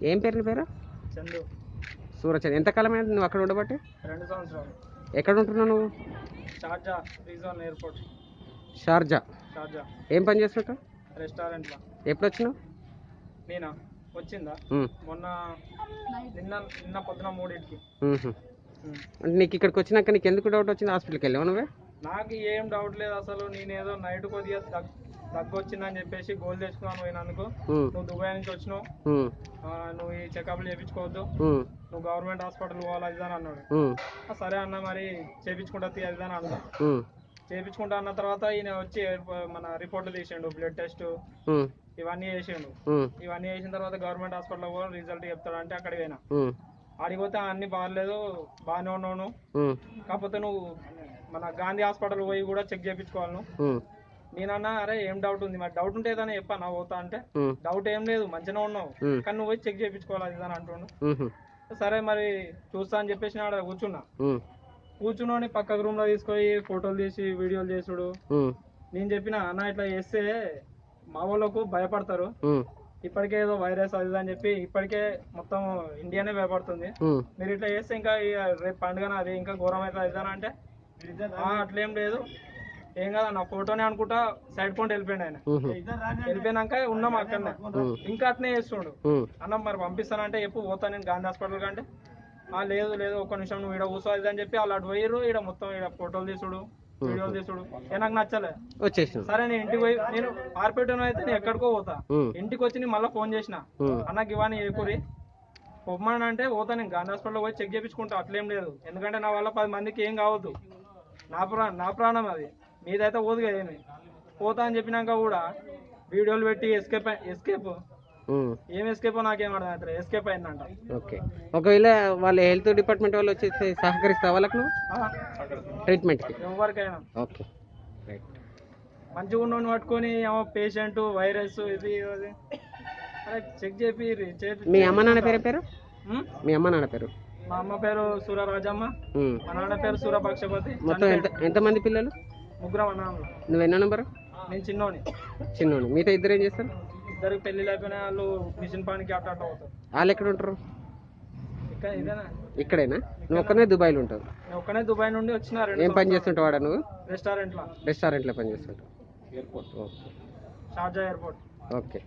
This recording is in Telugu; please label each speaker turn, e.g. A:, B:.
A: ఏం పేరు నీ పేరు?
B: చందు.
A: సూరచంద్. ఎంతకాలం అయింది నువ్వు అక్కడ ఉండబట్టి?
B: రెండు సంవత్సరాలు.
A: ఎక్కడ ఉంటున్నావు నువ్వు?
B: Sharjah region airport.
A: Sharjah.
B: Sharjah.
A: ఏం పని చేస్తుంటావు
B: రెస్టారెంట్లో.
A: ఎప్పుడు వచ్చినావు
B: నేనా? వచ్చిందా? మొన్న నిన్న నిన్న పొద్దున మూడింటికి.
A: అంటే నీకు ఇక్కడికి వచ్చినాక నీకు ఎందుకు డౌట్ వచ్చింది హాస్పిటల్కి వెళ్ళావు నువ్వే?
B: నాకు ఏం డౌట్ లేదు అసలు. నేనేదో నైట్ కొద్దిగా దగ్ దగ్గు వచ్చిందని చెప్పేసి గోల్ తెచ్చుకున్నాను పోయినందుకు. నువ్వు దుబాయ్ నుంచి వచ్చినావు. నువ్వు ఈ చెకప్లు చేయించుకోవద్దు నువ్వు గవర్నమెంట్ హాస్పిటల్ పోవాలి అది అని అన్నాడు. సరే అన్న మరి చేయించుకుంటా తీ అది అని అన్నా చేయించుకుంటా అన్న తర్వాత ఈయన వచ్చి మన రిపోర్ట్లు తీసిండు బ్లడ్ టెస్ట్ ఇవన్నీ చేసిండు. ఇవన్నీ చేసిన తర్వాత గవర్నమెంట్ హాస్పిటల్లో కూడా రిజల్ట్ చెప్తాడు అంటే అక్కడికి పోయినా.
A: ఉమ్,
B: ఆడికి పోతే అన్ని బాగాలేదు బాగానే.
A: ఉమ్,
B: కాకపోతే నువ్వు మన గాంధీ హాస్పిటల్ పోయి కూడా చెక్ చేయించుకోవాలి నేనన్నా అరే ఏం డౌట్ ఉంది? మరి డౌట్ ఉంటే ఏదైనా చెప్పాను పోతా అంటే డౌట్ ఏం లేదు మంచిగా ఉన్నావు. కానీ నువ్వు పోయి చెక్ చేయించుకోవాలి అది ఇది అని అంటుండు. సరే మరి చూస్తా అని చెప్పేసి ఆడ కూర్చున్నా.
A: ఉమ్,
B: కూర్చుని పక్క రూమ్లో తీసుకొని ఫోటోలు తీసి వీడియోలు చేసుడు. నేను చెప్పిన అన్న ఇట్లా చేస్తే మా వాళ్ళకు భయపడతారు. ఇప్పటికే ఏదో వైరస్ అది అని చెప్పి ఇప్పటికే మొత్తం ఇండియానే భయపడుతుంది. మీరు ఇట్లా చేస్తే ఇంకా రేపు పండుగ అది ఇంకా ఘోరం అవుతుంది అంటే "ఆ, అట్లేం లేదు. ఏం కాదు నా ఫోటోనే అనుకుంటా సైడ్ పాయింట్ వెళ్ళిపోయింది ఆయన. వెళ్ళిపోయినాక ఉన్నాం అక్కడనే. ఇంకా అట్నే చేస్తుండు. అన్న మరి పంపిస్తానంటే ఎప్పుడు పోతాను నేను గాంధీ హాస్పిటల్ కంటే "ఆ, లేదు లేదు ఒక్క నిమిషం నువ్వు ఇక్కడ కూర్చో అది ఇది అని చెప్పి వాళ్ళు అటు పోయిర్రు ఇక్కడ మొత్తం ఇక్కడ ఫోటోలు తీసుడు వీడియోలు తీసుడు. ఏ నాకు నచ్చలే. సరే నేను ఇంటికి పోయి నేను ఆర్పేటను అయితే నేను ఎక్కడికో పోతా. ఇంటికి వచ్చి నేను మళ్ళీ ఫోన్ చేసిన. అన్నకి ఇవన్నీ ఏకూరి పొమ్మని అంటే పోతా నేను గాంధీ హాస్పిటల్లో పోయి చెక్ చేయించుకుంటా అట్లేం లేదు. ఎందుకంటే నా వల్ల పది మందికి ఏం కావద్దు. నా ప్రా నా ప్రాణం అది. మీదైతే పోదు కదా ఏమి? పోతా అని చెప్పినాక కూడా వీడియోలు పెట్టి ఎస్కేప్ ఎస్కేప్ ఏం ఎస్కేప్ నాకేం అర్థం అవుతుంది ఎస్కేప్ అయిందంట.
A: ఓకే. ఒకవేళ వాళ్ళ హెల్త్ డిపార్ట్మెంట్ వాళ్ళు వచ్చేసి సహకరిస్తావా వాళ్ళకి ట్రీట్మెంట్కి
B: ఎవరికైనా.
A: ఓకే. రైట్
B: మంచిగా ఉన్నోని పట్టుకొని ఏమో పేషెంట్ వైరస్ ఇది చెక్ చేపి
A: మీ అమ్మ నాన్న పేరు పేరు? మీ అమ్మ నాన్న పేరు?
B: మా అమ్మ పేరు సూరరాజమ్మ.
A: ఉమ్.
B: మా నాన్న పేరు సూరపక్షపతి.
A: మొత్తం ఎంత ఎంతమంది పిల్లలు?
B: ముగ్గురం అన్నాము
A: నువ్వు ఎన్నో నెంబరు?
B: నేను చిన్నోని.
A: మిగతా ఇద్దరు ఏం చేస్తారు?
B: ఇద్దరికి పెళ్ళి అయిపోయిన వాళ్ళు మిషన్ పనికి అట్ట అట్ట అవుతారు.
A: వాళ్ళు ఎక్కడ ఉంటారు? ఇక్కడేనా? నువ్వు ఒక్కనే దుబాయ్లో ఉంటావు.
B: ఒక్కనే దుబాయ్ నుండి వచ్చిన రెండు
A: ఏం పని చేస్తుంటావు వాడా నువ్వు?
B: రెస్టారెంట్లో
A: రెస్టారెంట్లో పని చేస్తుంటావు. Okay
B: Sharjah airport.
A: ఓకే.